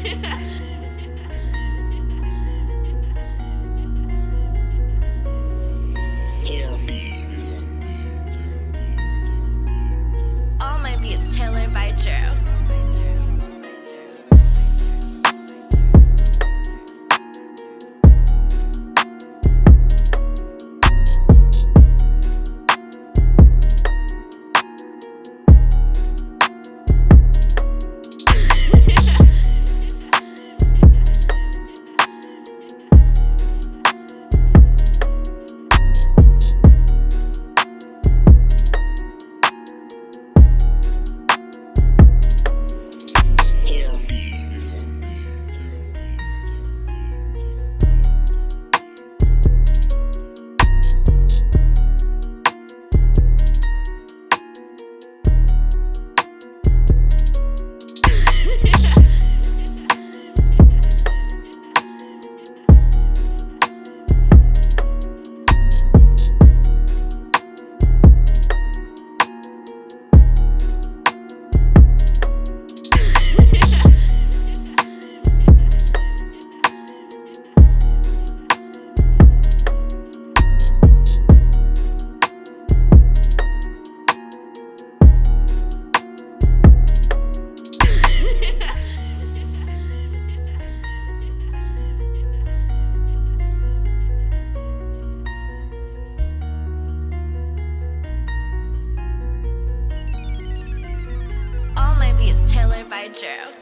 yeah. intro.